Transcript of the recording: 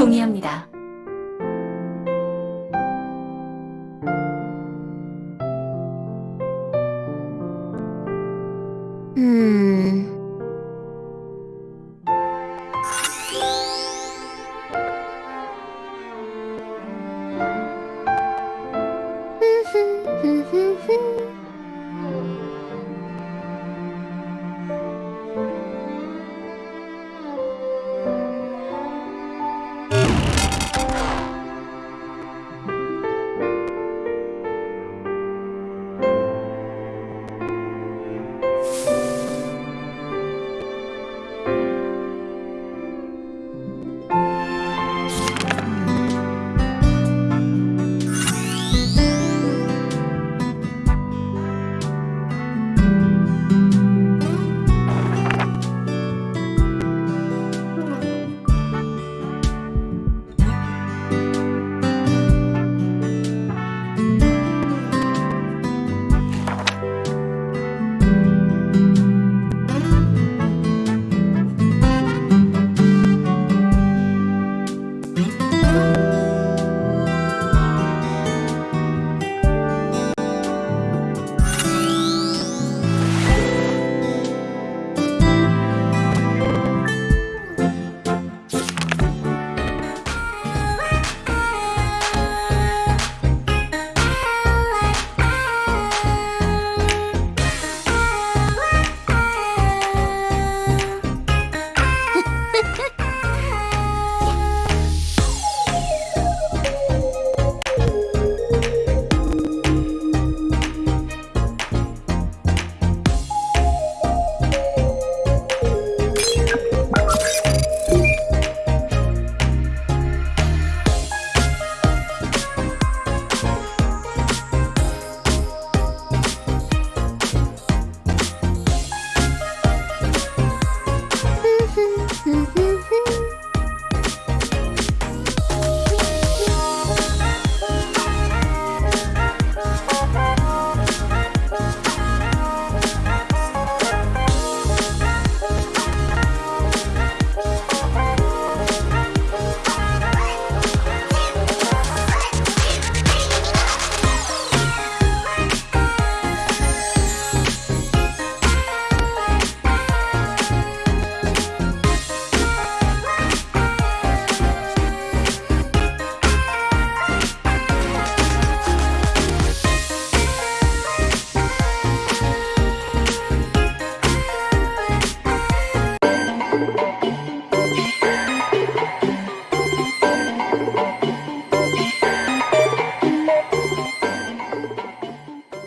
동의합니다.